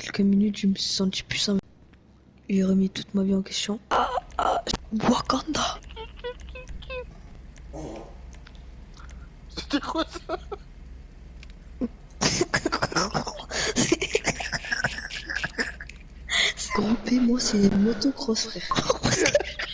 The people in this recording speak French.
quelques minutes, je me suis senti puissant. J'ai remis toute ma vie en question. Ah, ah, Wakanda C'était quoi ça? Groupé, moi, c'est motocross, frère.